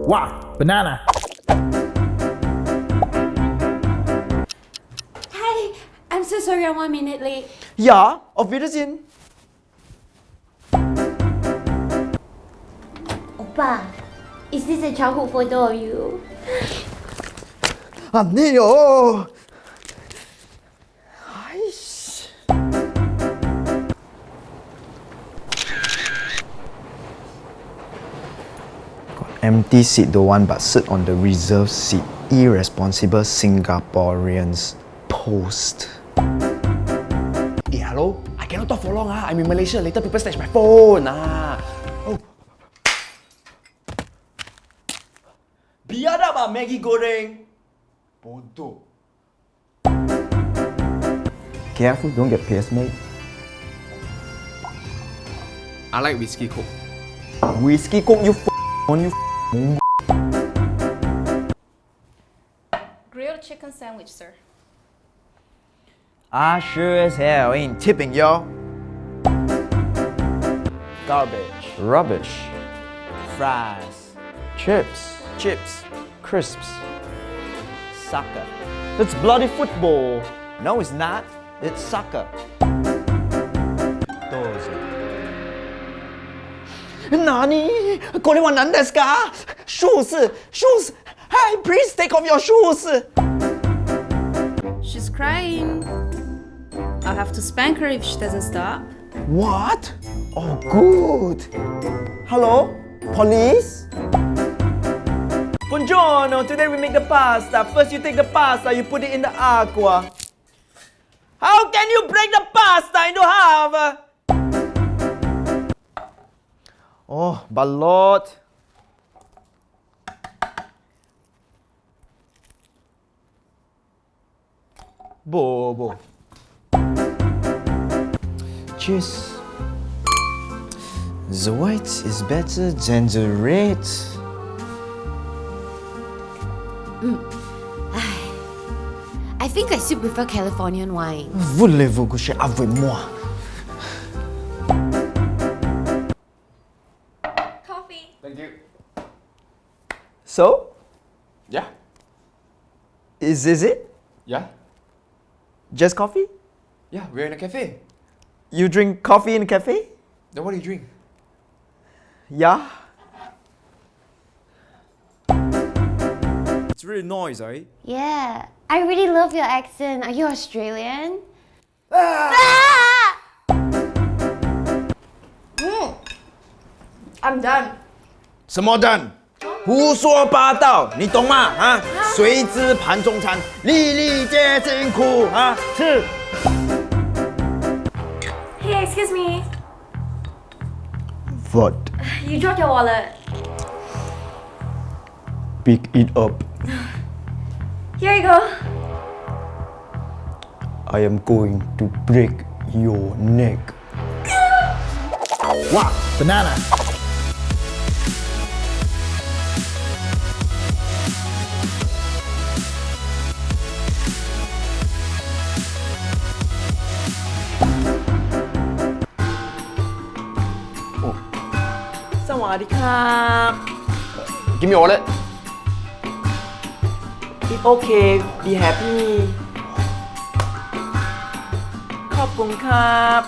Wow, banana. Hi, I'm so sorry I'm one minute late. Ja, auf Wiedersehen. Oppa, is this a childhood photo of you? 아니요. Empty seat don't want but sit on the reserved seat. Irresponsible Singaporeans. Post. Eh, hello? I cannot talk for long ah. I'm in Malaysia. Later people snatch my phone ah. Oh. Biar dah Maggi goreng. Bodoh. Careful, don't get pissed, mate. I like whiskey coke. Whiskey coke, you f on you. F- Grilled chicken sandwich, sir. I sure as hell ain't tipping, y'all. Garbage. Rubbish. Fries. Chips. Chips. Crisps. Soccer. It's bloody football. No, it's not. It's soccer. Doze. 何これは何ですか Shoes! Shoes! Hey, please take off your shoes! She's crying. I'll have to spank her if she doesn't stop. What? Oh, good. Hello? Police? Buongiorno, today we make the pasta. First you take the pasta, you put it in the aqua. How can you break the pasta into half? Oh, balot. Bobo. Cheers. The white is better than the red. Mm. I think I still prefer Californian wine. Voulez-vous coucher avec moi? Thank you. So, Yeah. is this it? Yeah. Just coffee? Yeah, we're in a cafe. You drink coffee in a cafe? Then what do you drink? Yeah. It's really noise, right? Eh? Yeah, I really love your accent. Are you Australian? Ah! Ah! Hmm. I'm done. 什么蛋？胡说八道，你懂吗？啊，谁知盘中餐，粒粒皆辛苦啊！吃。Hey, excuse me. What? You dropped your wallet. Pick it up. Here you go. I am going to break your neck. Wow, banana. วัสดีครับกิมมิโอเลย It's okay be happy ขอบคุณครับ